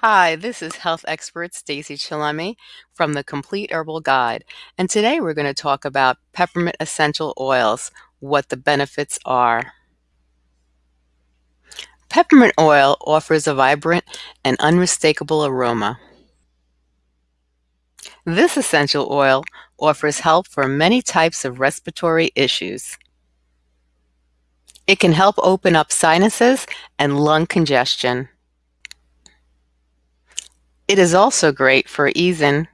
Hi, this is health expert Stacy Chillemi from the Complete Herbal Guide, and today we're going to talk about peppermint essential oils, what the benefits are. Peppermint oil offers a vibrant and unmistakable aroma. This essential oil offers help for many types of respiratory issues. It can help open up sinuses and lung congestion. It is also great for easing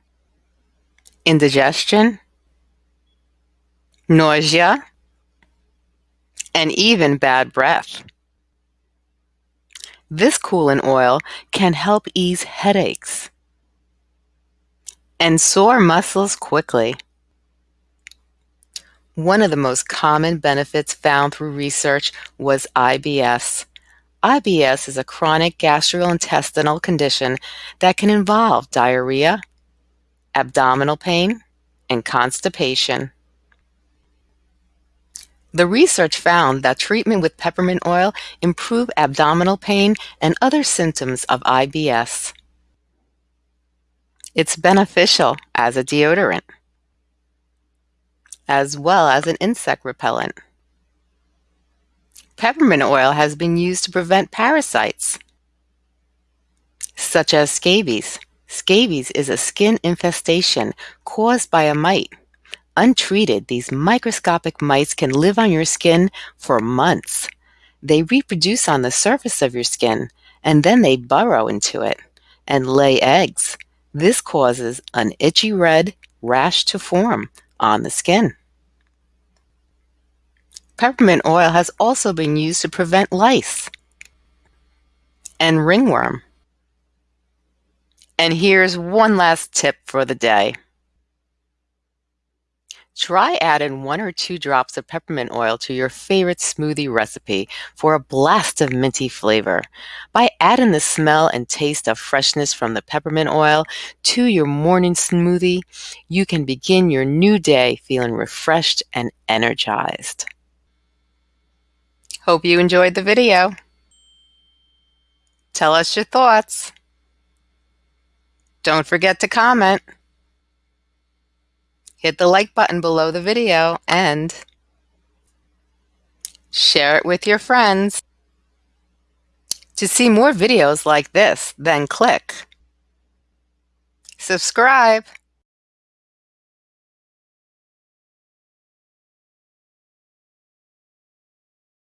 indigestion, nausea, and even bad breath. This cooling oil can help ease headaches and sore muscles quickly. One of the most common benefits found through research was IBS. IBS is a chronic gastrointestinal condition that can involve diarrhea, abdominal pain, and constipation. The research found that treatment with peppermint oil improved abdominal pain and other symptoms of IBS. It's beneficial as a deodorant, as well as an insect repellent. Peppermint oil has been used to prevent parasites, such as scabies. Scabies is a skin infestation caused by a mite. Untreated, these microscopic mites can live on your skin for months. They reproduce on the surface of your skin, and then they burrow into it and lay eggs. This causes an itchy red rash to form on the skin. Peppermint oil has also been used to prevent lice and ringworm. And here's one last tip for the day. Try adding one or two drops of peppermint oil to your favorite smoothie recipe for a blast of minty flavor. By adding the smell and taste of freshness from the peppermint oil to your morning smoothie, you can begin your new day feeling refreshed and energized. Hope you enjoyed the video. Tell us your thoughts. Don't forget to comment. Hit the like button below the video and share it with your friends. To see more videos like this, then click subscribe.